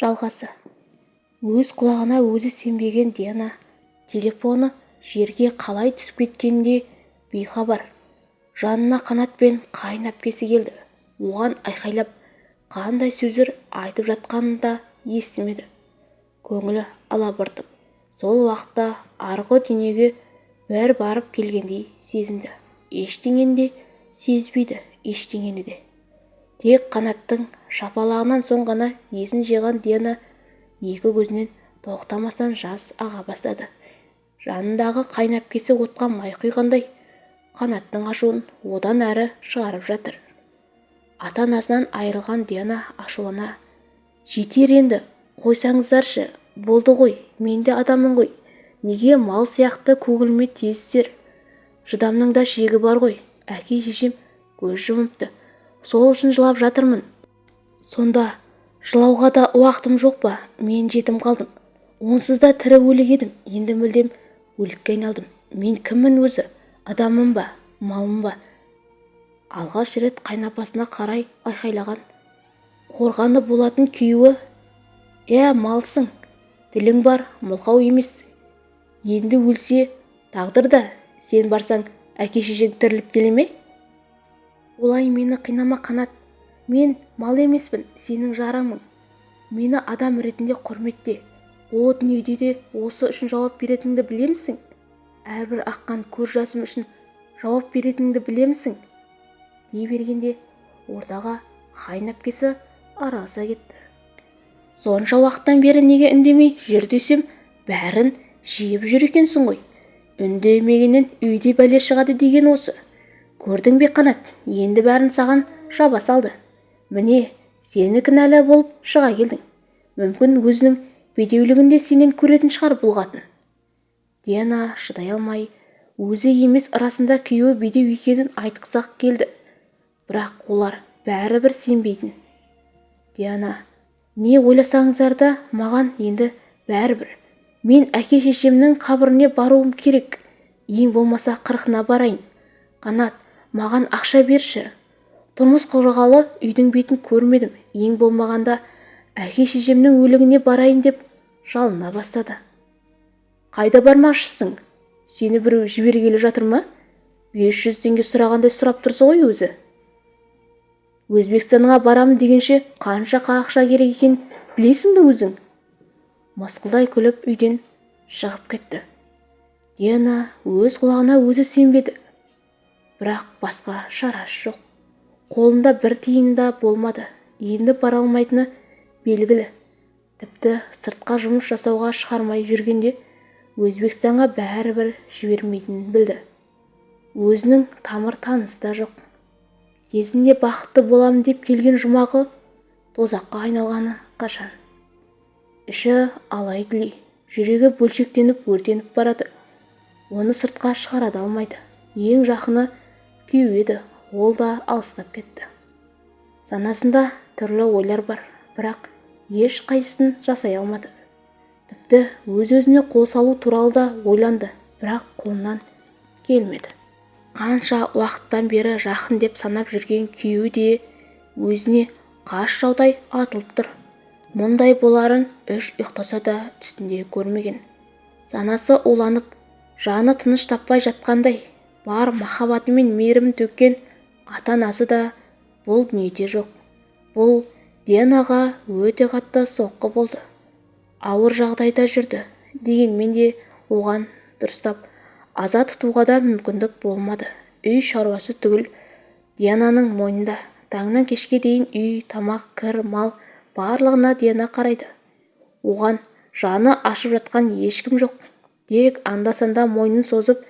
жалғасы. Өз құлағына өзі сенбеген диана телефоны жерге қалай түсіп кеткеніне бейхабар. Жанына қанат пен қайын әпкесі келді. Оған айқайлап қандай сөздер айтып жатқанын да естімеді. Көңілі алабұртып сол уақытта арғы дүниеге бір барып келгендей сезінді. Ештеңені де сезбейді ештеңені де. Тек қанаттың шапалағынан соң ғана есін жиған диана екі көзінен тоқтамастан жас аға бастады. Жанындағы қайнәпкесі отқа май құйғандай қанаттың ашуын одан әрі шығарып жатыр. Ата-анасынан айырылған диана ашулана жетер енді қойсаңыздаршы болды ғой мен де адаммын ғой неге мал сияқты көгілме тиесіздер? Шыдамның да шегі бар ғой әке-шешем көз жұмыпты сол үшін жылап жатырмын. Сонда жылауға да уақытым жоқ па? Мен жетім қалдым. Онсыз да тірі өлік едім. Енді мүлдем өлікке айналдым. Мен кіммін өзі? Адаммын ба? Малмын ба? Алғаш рет қайнапасына қарай айқайлаған. Қорғаны болатын күйеуі иә малсың тілің бар мылқау емессің енді өлсе тағдыр да сен барсаң әке-шешең тіріліп келе ме? Олай мені қинама қанат. Мен мал емеспін сенің жарыңмын. Мені адам ретінде құрметте. О дүниеде де осы үшін жауап беретініңді білемісің? Әрбір аққан көз жасым үшін жауап беретініңді білемісің? Дей бергенде ортаға қайын әпкесі араласа кетті. Сонша уақыттан бері неге үндемей жүр десем бәрін жиып жүр екенсің ғой. Үндемегеннен үйде бәле шығады деген осы. Көрдің бе қанат? Енді бәрін саған жаба салды. Міне сені кінәлі болып шыға келдің. Мүмкін өзінің бедеулігін де сенен көретін шығар бұл қатын. Диана шыдай алмай өзі емес расында күйеуі бедеу екенін айтқызақ келді. Бірақ олар бәрібір сенбейтін. Диана не ойласаңыздар да маған енді бәрібір. Мен әке-шешемнің қабіріне баруым керек. Ең болмаса қырқына барайын. Қанат маған ақша берші. Тұрмыс құрғалы үйдің бетін көрмедім. Ең болмағанда әке-шешемнің өлігіне барайын деп жалына бастады. Қайда бармақшысың? Сені біреу жібергелі жатыр ма? Бес жүз теңге сұрағандай сұрап тұрсың ғой өзі өзбекстанға барамын дегенше қанша ақша керек екенін білесің бе өзің? Мысқылдай күліп үйден шығып кетті. Диана өз құлағына өзі сенбеді. Бірақ басқа шарасы жоқ. Қолында бір тиын да болмады. Енді бара алмайтыны белгілі. Тіпті сыртқа жұмыс жасауға шығармай жүргенде өзбекстанға бәрібір жібермейтінін білді. Өзінің тамыр танысы да жоқ. Кезінде бақытты боламын деп келген жұмағы тозаққа айналғаны қашан? Іші алай-дүлей жүрегі бөлшектеніп өртеніп барады. Оны сыртқа шығара да алмайды. Ең жақыны күйеу еді. Ол да алыстап кетті. Санасында түрлі ойлар бар бірақ ешқайсысын жасай алмады. Тіпті өз-өзіне қол салу туралы да ойланды бірақ қолынан келмеді. Қанша уақыттан бері жақын деп санап жүрген күйеуі де өзіне қас жаудай атылып тұр. Мұндай боларын үш ұйықтаса да түсінде көрмеген. Санасы уланып жаны тыныш таппай жатқандай. Бар махаббаты мен мейірімін төккен ата-анасы да бұл дүниеде жоқ. Бұл дианаға өте қатты соққы болды. Ауыр жағдайда жүрді дегенмен де оған дұрыстап аза тұтуға да мүмкіндік болмады. Үй шаруасы түгіл диананың мойнында таңнан кешке дейін үй тамақ кір мал барлығына диана қарайды. Оған жаны ашып жатқан ешкім жоқ. Тек анда-санда мойнын созып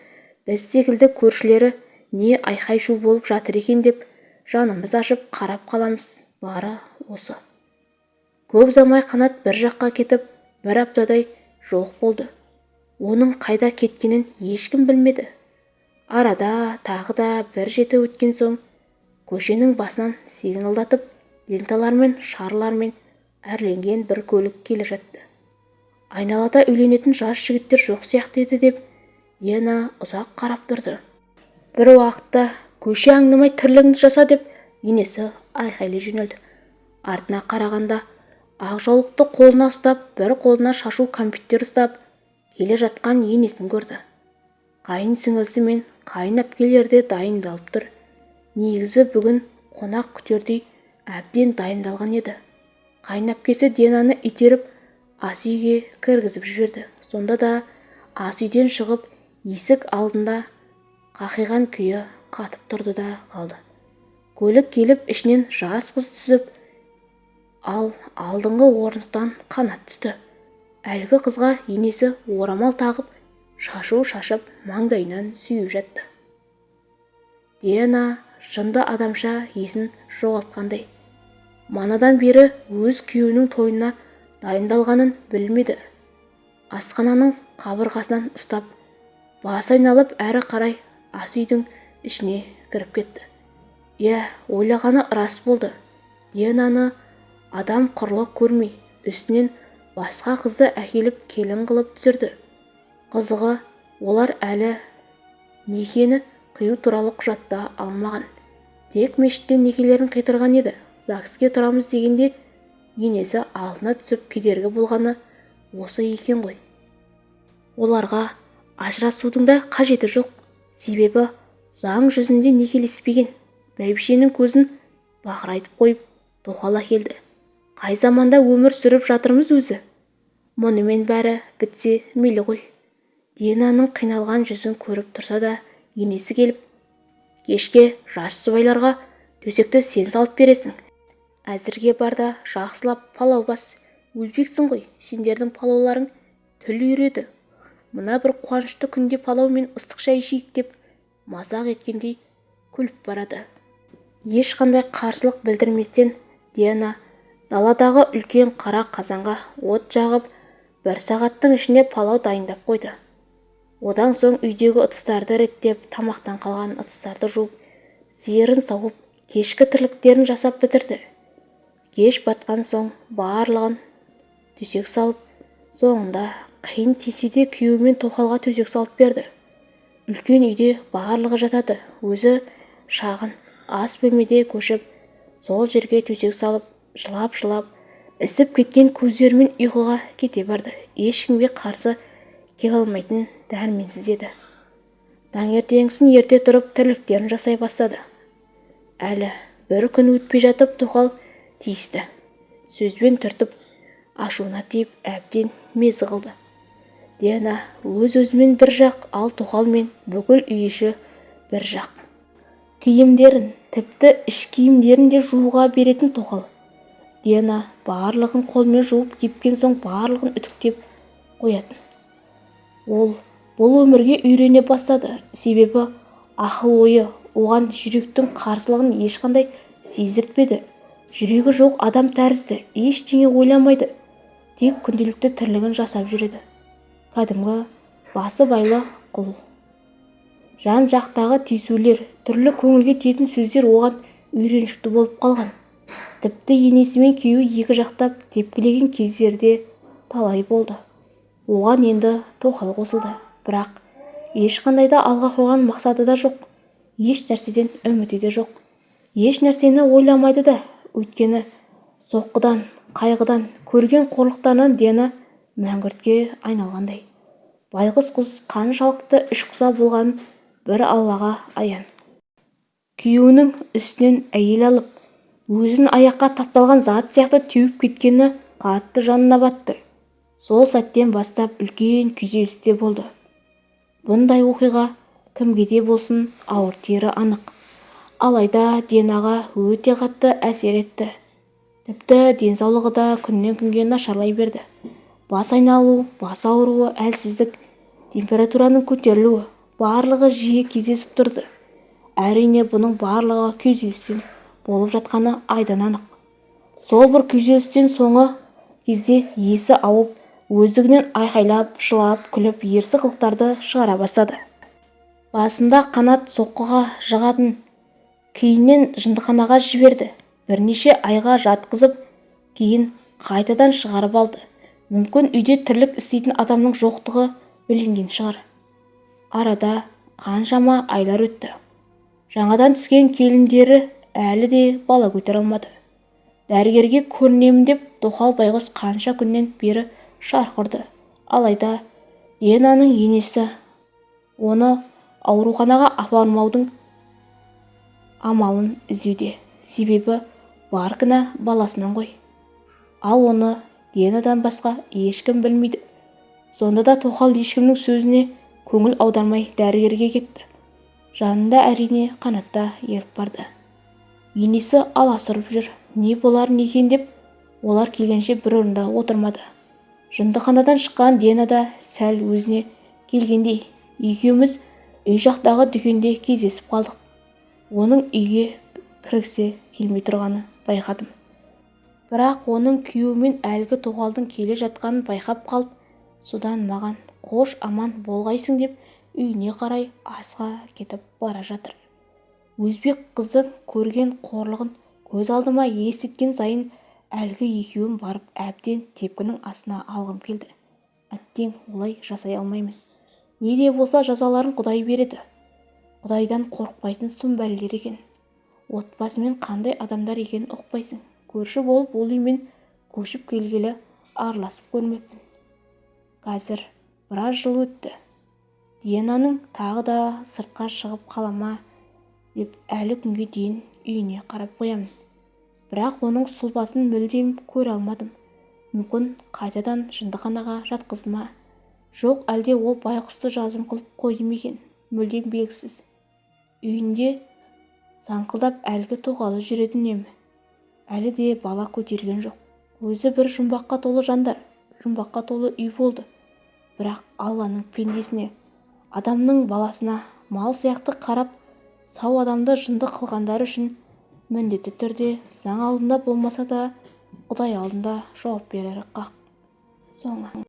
біз секілді көршілері не айқай-шу болып жатыр екен деп жанымыз ашып қарап қаламыз. Бары осы. Көп ұзамай қанат бір жаққа кетіп бір аптадай жоқ болды. Оның қайда кеткенін ешкім білмеді. Арада тағы да бір жеті өткен соң көшенің басынан сигналдатып ленталармен шарлармен әрленген бір көлік келе жатты. Айналада үйленетін жас жігіттер жоқ сияқты еді деп диана ұзақ қарап тұрды. Бір уақытта көше аңдамай тірлігіңді жаса деп енесі айқайлай жөнелді. Артына қарағанда ақ жаулықты қолына ұстап бір қолына шашу кәмпиттер ұстап келе жатқан енесін көрді. Қайын сіңілісі мен қайын әпкелері де дайындалып тұр. Негізі бүгін қонақ күтердей әбден дайындалған еді. Қайын әпкесі динаны итеріп ас үйге кіргізіп жіберді. Сонда да ас үйден шығып есік алдында қақиған күйі қатып тұрды да қалды. Көлік келіп ішінен жас қыз түсіп ал алдыңғы орындықтан қанат түсті. Әлгі қызға енесі орамал тағып шашу шашып маңдайынан сүйіп жатты. Диана жынды адамша есін жоғалтқандай. Манадан бері өз күйеуінің тойына дайындалғанын білмеді. Асхананың қабырғасынан ұстап бас айналып әрі қарай ас үйдің ішіне кіріп кетті. Иә ойлағаны рас болды. Динаны адам құрлы көрмей үстінен басқа қызды әкеліп келін қылып түсірді. Қызығы олар әлі некені қию туралы құжатта алмаған. Тек мешітте некелерін қидырған еді. Загске тұрамыз дегенде енесі алдына түсіп кедергі болғаны осы екен ғой. Оларға ажырасудың да қажеті жоқ. Себебі заң жүзінде некелеспеген. Бәйбішенің көзін бақырайтып қойып тоқал әкелді қай заманда өмір сүріп жатырмыз өзі? Мұнымен бәрі бітсе мейлі ғой. Динаның қиналған жүзін көріп тұрса да енесі келіп кешке жас жұбайларға төсекті сен салып бересің. Әзірге бар да жақсылап палау бас. Өзбексің ғой сендердің палауларың тіл үйіреді мына бір қуанышты күнде палау мен ыстық шай ішейік деп мазақ еткендей күліп барады. Ешқандай қарсылық білдірместен диана даладағы үлкен қара қазанға от жағып бір сағаттың ішінде палау дайындап қойды. Одан соң үйдегі ыдыстарды реттеп тамақтан қалған ыдыстарды жуып сиырын сауып кешкі тірліктерін жасап бітірді. Кеш батқан соң барлығын төсек салып соңында қиын тисе де күйеуі мен тоқалға төсек салып берді. Үлкен үйде барлығы жатады. Өзі шағын ас бөлмеде көшіп сол жерге төсек салып жылап-жылап ісіп кеткен көздерімен ұйқыға кете барды. Ешкімге қарсы келе алмайтын дәрменсіз еді. Таңертеңгісін ерте тұрып тірліктерін жасай бастады. Әлі бір күн өтпей жатып тоқал тиісті. Сөзбен түртіп ашуына тиіп әбден мезі қылды. Диана өз-өзімен бір жақ ал тоқал мен бүкіл үй іші бір жақ. Киімдерін тіпті іш киімдерін де жууға беретін тоқал. Диана барлығын қолмен жуып кепкен соң барлығын үтіктеп қоятын. Ол бұл өмірге үйрене бастады. Себебі ақыл-ойы оған жүректің қарсылығын ешқандай сездіртпеді. Жүрегі жоқ адам тәрізді ештеңе ойламайды. Тек күнделікті тірлігін жасап жүреді. Кәдімгі басы байлы құл. Жан-жақтағы тиісулер түрлі көңілге тиетін сөздер оған үйреншікті болып қалған. Тіпті енесі мен күйеуі екі жақтап тепкілеген кездері де талай болды. Оған енді тоқал қосылды. Бірақ ешқандай да алға қойған мақсаты да жоқ. Еш нәрседен үміті де жоқ. Еш нәрсені ойламайды да өйткені соққыдан қайғыдан көрген қорлықтарынан дені мәңгүртке айналғандай. Байғұс құс қаншалықты ішқұса болғанын бір аллаға аян. Күйеуінің үстінен әйел алып өзін аяққа тапталған зат сияқты теуіп кеткені қатты жанына батты. Сол сәттен бастап үлкен күйзеліс те болды. Бұндай оқиға кімге де болсын ауыр тиері анық. Алайда динаға өте қатты әсер етті. Тіпті денсаулығы да күннен күнге нашарлай берді. Бас айналу бас ауруы әлсіздік температураның көтерілуі барлығы жиі кездесіп тұрды. Әрине бұның барлығы күйзелістен болып жатқаны айдан анық сол бір күйзелістен соңы кезде есі ауып өздігінен айқайлап жылап күліп ерсі қылықтарды шығара бастады. Басында қанат соққыға жығатын кейіннен жындыханаға жіберді. Бірнеше айға жатқызып кейін қайтадан шығарып алды. Мүмкін үйде тірлік істейтін адамның жоқтығы білінген шығар. Арада қаншама айлар өтті. Жаңадан түскен келіндері әлі де бала көтере алмады. Дәрігерге көрінемін деп тоқал байғұс қанша күннен бері шарқ ұрды. Алайда динаның енесі оны ауруханаға апармаудың амалын іздеуде. Себебі бар кінә баласынан ғой. Ал оны динадан басқа ешкім білмейді. Сонда да тоқал ешкімнің сөзіне көңіл аудармай дәрігерге кетті. Жанында әрине қанатта еріп барды. Енесі аласұрып жүр. Не боларын екен? деп олар келгенше бір орында отырмады. Жындыханадан шыққан дена да сәл өзіне келгендей екеуміз үй жақтағы дүкенде кездесіп қалдық. Оның үйге кіргісі келмей тұрғаны байқадым бірақ оның күйеуімен әлгі тоқалдың келе жатқанын байқап қалып содан маған қош аман болғайсың деп үйіне қарай асыға кетіп бара жатыр. Өзбек қыздың көрген қорлығын көз алдыма елестеткен сайын әлгі екеуін барып әбден тепкінің астына алғым келді. Әттең олай жасай алмаймын. Не де болса жазаларын құдай береді. Құдайдан қорықпайтын сұм бәлелер екен. Отбасымен қандай адамдар екенін ұқпайсың. Көрші болып ол үймен көшіп келгелі араласып көрмеппін. Қазір біраз жыл өтті. Диананың тағы да сыртқа шығып қала ма деп әлі күнге дейін үйіне қарап қоямын. Бірақ оның сұлбасын мүлдем көре алмадым. Мүмкін қайтадан жындыханаға жатқызды ма жоқ әлде ол байғұсты жазым қылып қойды ма екен? Мүлдем белгісіз. Үйінде саңқылдап әлгі тоқалы жүреді үнемі әлі де бала көтерген жоқ. Өзі бір жұмбаққа толы жандар жұмбаққа толы үй болды. Бірақ алланың пендесіне адамның баласына мал сияқты қарап сау адамды жынды қылғандары үшін міндетті түрде заң алдында болмаса да құдай алдында жауап берері хақ соңы.